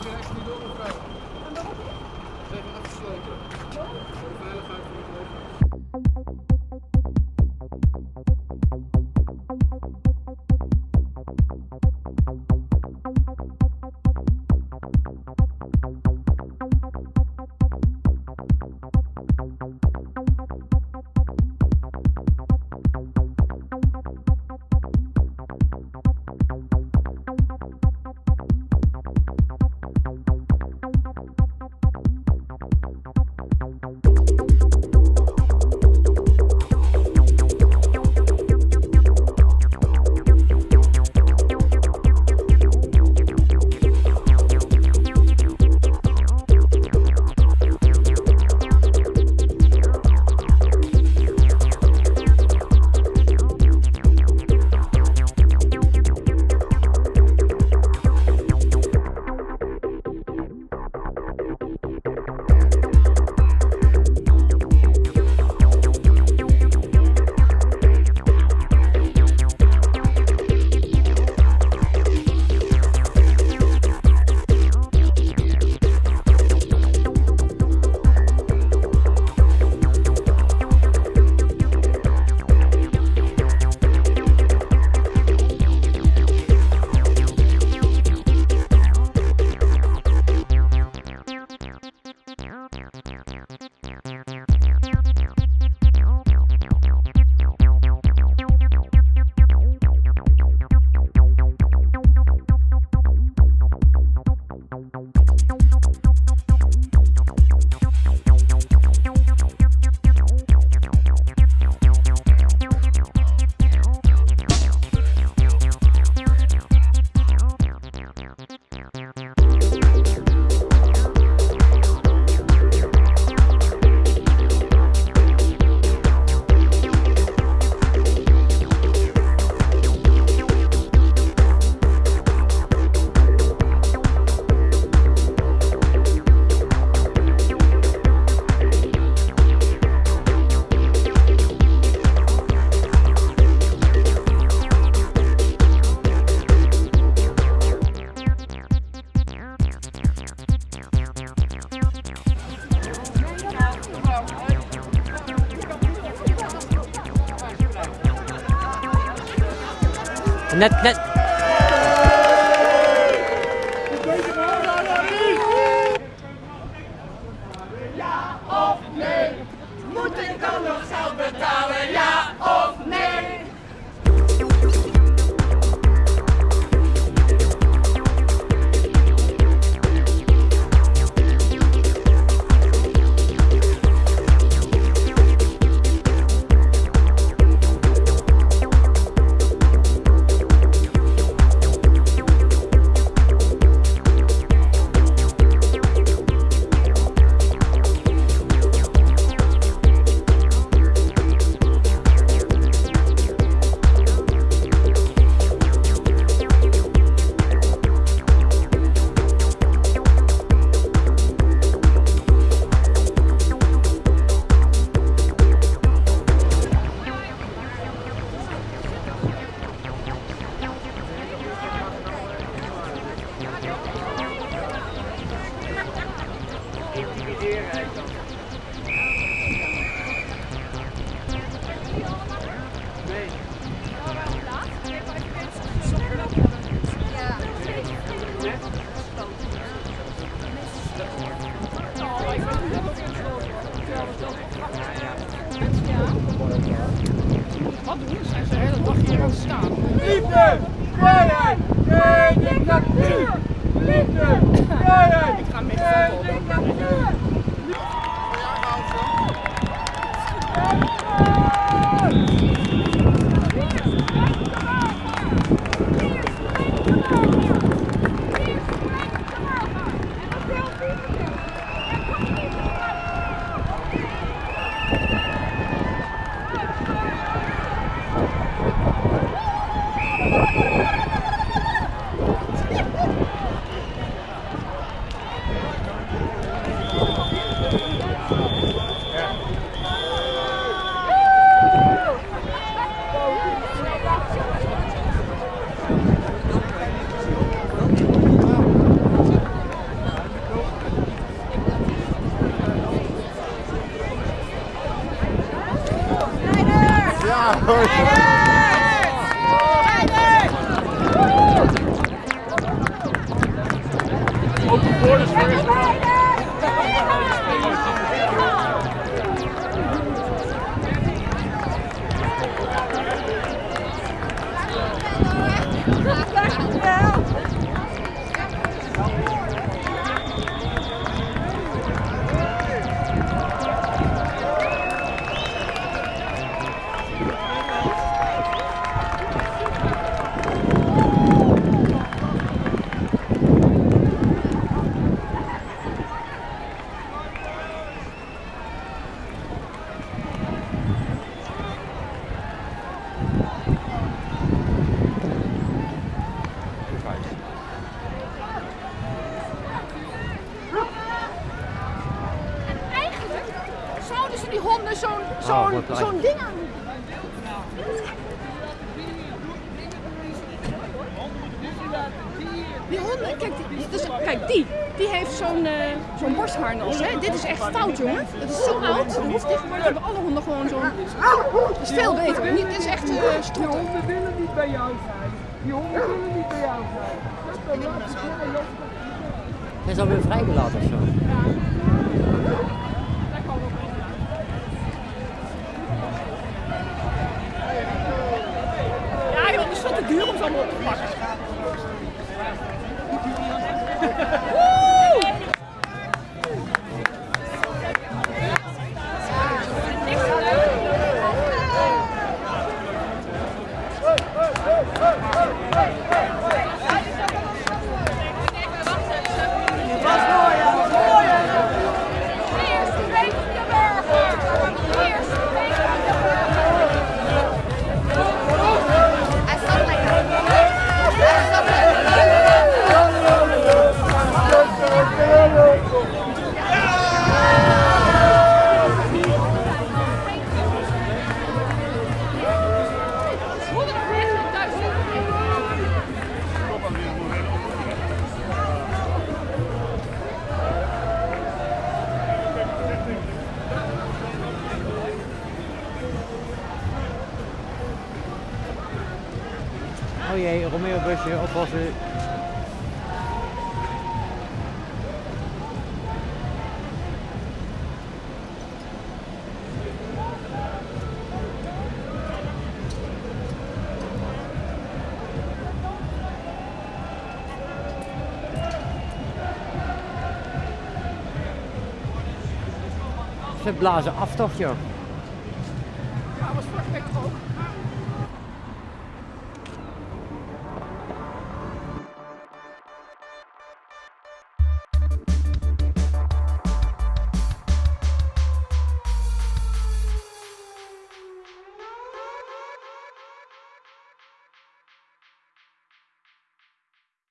Dus je echt niet door, mevrouw. Ze hebben afgesloten. Voor de veiligheid van het leven. don't, don't, don't. And that, that Ik ga mee Tigers! Tigers! Open borders first. Zo'n wat zo'n ding aan. Die honden, kijk, die, dus, kijk die, die heeft zo'n eh, zo'n borstharnas. Hè? Dit is echt fout, jongen. Dat is zo oud. Dat hoeft tegenwoordig hebben alle honden gewoon zo'n. Dat is veel beter. Niet, dit is echt eh Die honden willen niet bij jou zijn. Die honden willen niet bij jou zijn. Dat is is alweer vrijgelaten of zo. Fuck, fuck. Oh jee, Romeo busje, oppassen. Ze blazen af toch joh. Ja, was week ook.